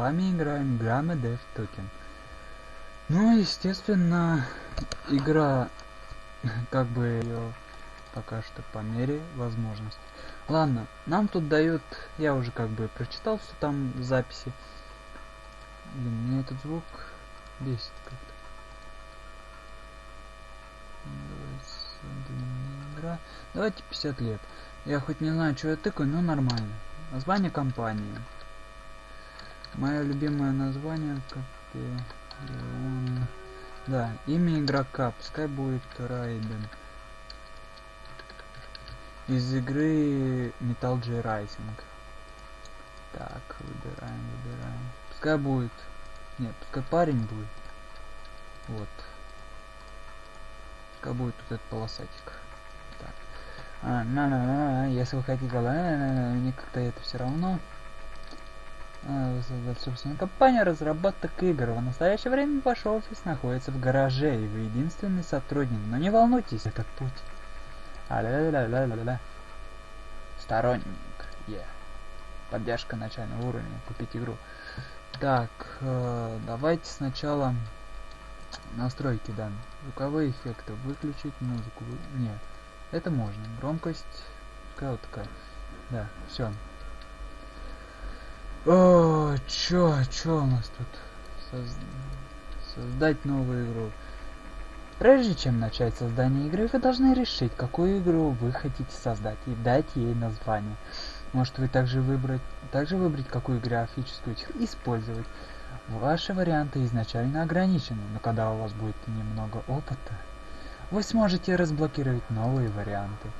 вами играем Грамма Dev Token. Ну, естественно, игра, как бы ее пока что по мере возможности. Ладно, нам тут дают, я уже как бы прочитал все там в записи. Блин, мне этот звук бесит как-то. Давайте 50 лет. Я хоть не знаю, что я тыкаю, но нормально. Название компании. Мое любимое название Капеллон. Да, имя игрока, пускай будет Райден. Из игры Metal Gear Rising. Так, выбираем, выбираем. Пускай будет. Нет, пускай парень будет. Вот. Пускай будет вот этот полосатик. Так. А, на, на, на, на, если вы хотите, на, на, на, мне как-то это все равно. А, собственно, компания разработок игр. В настоящее время ваш офис находится в гараже, и вы единственный сотрудник. Но не волнуйтесь, этот путь. А ля ля ля ля ля Сторонник. Yeah. Поддержка начального уровня. Купить игру. Так, э, давайте сначала настройки да. Звуковые эффекты. Выключить музыку. Нет. Это можно. Громкость. Какая вот такая. Да, все. О, чё, чё у нас тут? Соз... Создать новую игру. Прежде чем начать создание игры, вы должны решить, какую игру вы хотите создать и дать ей название. Может вы также выбрать, также выбрать, какую графическую использовать. Ваши варианты изначально ограничены, но когда у вас будет немного опыта, вы сможете разблокировать новые варианты.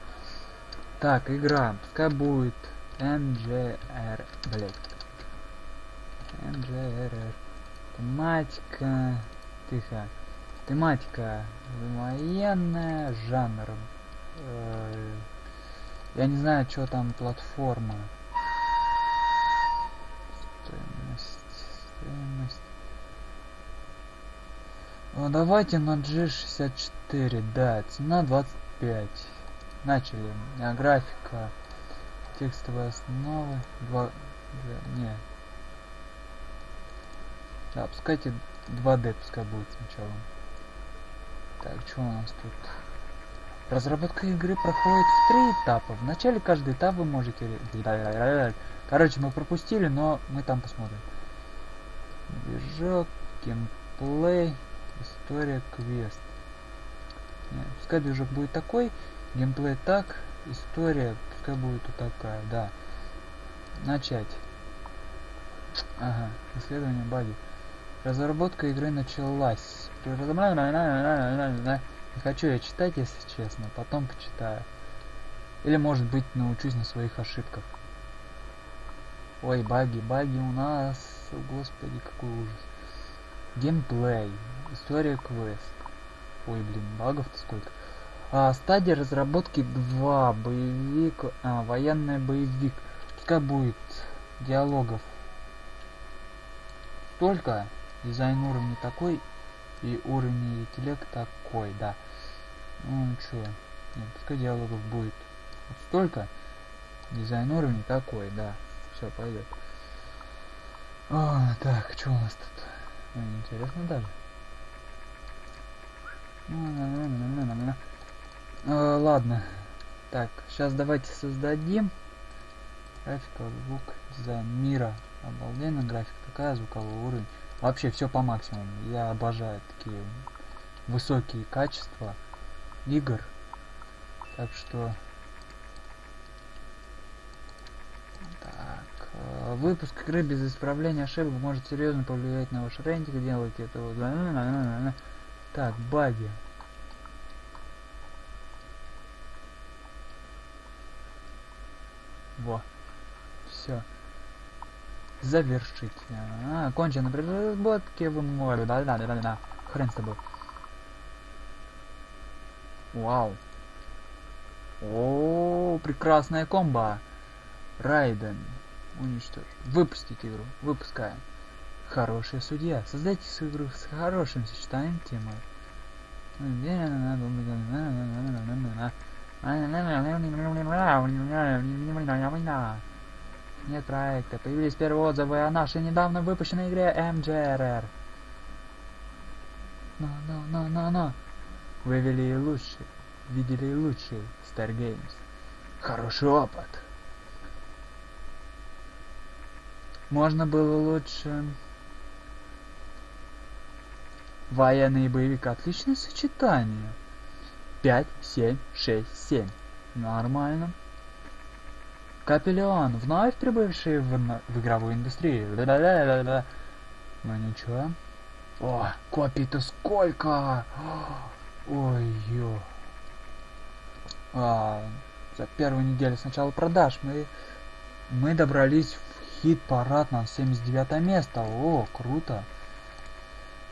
Так, игра, пускай будет MGR, блять. MGRR. Тематика, тихо. Тематика военная, жанр. Э, я не знаю, что там платформа. Стоимость, стоимость. Давайте на G64, да, цена 25. Начали. А, графика, текстовая основа, 2, не. Да, пускайте 2D пускай будет сначала. Так, что у нас тут? Разработка игры проходит в три этапа. В начале каждый этап вы можете... Короче, мы пропустили, но мы там посмотрим. Движок, геймплей, история, квест. Нет, пускай движок будет такой, геймплей так, история пускай будет вот такая, да. Начать. Ага, исследование баги. Разработка игры началась. Не хочу я читать, если честно, потом почитаю. Или может быть научусь на своих ошибках. Ой, баги, баги у нас. Господи, какой ужас. Геймплей. История квест. Ой, блин, багов-то сколько. А, стадия разработки 2. Боевик. А, военный боевик. Пускай будет диалогов. Только дизайн уровня такой и уровень интеллект такой, да. Ну чё, нет, пускай диалогов будет вот столько, дизайн уровня такой, да. Все, пойдет. О, так, что у нас тут? Ну, интересно даже. А, ладно. Так, сейчас давайте создадим. Графика, звук, дизайн мира. Обалденно график такая, звуковой уровень. Вообще все по максимуму. Я обожаю такие высокие качества игр. Так что... Так. Э, выпуск игры без исправления ошибок может серьезно повлиять на ваш рейтинг. Делайте это вот. Так, баги. Во. Все завершить. А, окончено при разработке вы можете. Да, да, да, да, да. Хрен с тобой. Вау. О, прекрасная комба. Райден. Уничтожь. Выпустить игру. Выпускаем. Хорошая судья. Создайте свою игру с хорошим сочетанием темы. Нет проекта. Появились первые отзывы о нашей недавно выпущенной игре MJRR. На, на, на, на, на. Вы вели и лучше. Видели и лучше. Star Games. Хороший опыт. Можно было лучше... Военный боевик. Отличное сочетание. 5, 7, 6, 7. Нормально. Капеллион, вновь прибывший в, в игровую индустрию. Да-да-да-да-да. Ну ничего. О, копий-то сколько! Ой-ё. А, за первую неделю с начала продаж мы, мы добрались в хит-парад на 79 место. О, круто.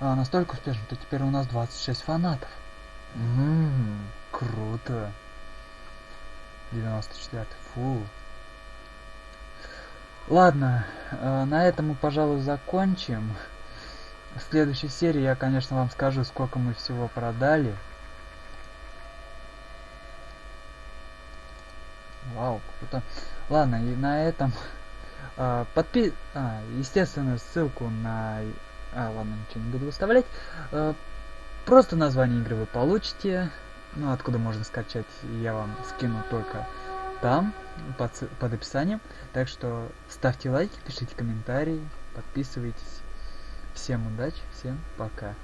А, настолько успешно, что теперь у нас 26 фанатов. Ммм, круто. 94 фу. Ладно, э, на этом мы, пожалуй, закончим. В следующей серии я, конечно, вам скажу, сколько мы всего продали. Вау, круто. Ладно, и на этом э, подпи... А, естественно, ссылку на... А, ладно, ничего не буду выставлять. Э, просто название игры вы получите. Ну, откуда можно скачать, я вам скину только там, под, под описанием. Так что ставьте лайки, пишите комментарии, подписывайтесь. Всем удачи, всем пока.